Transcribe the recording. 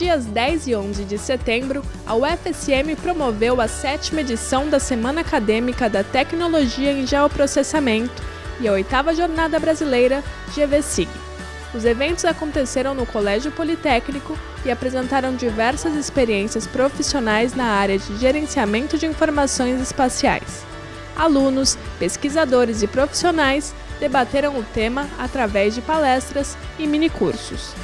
Dias 10 e 11 de setembro, a UFSM promoveu a sétima edição da Semana Acadêmica da Tecnologia em Geoprocessamento e a oitava Jornada Brasileira GVSIG. Os eventos aconteceram no Colégio Politécnico e apresentaram diversas experiências profissionais na área de gerenciamento de informações espaciais. Alunos, pesquisadores e profissionais debateram o tema através de palestras e minicursos.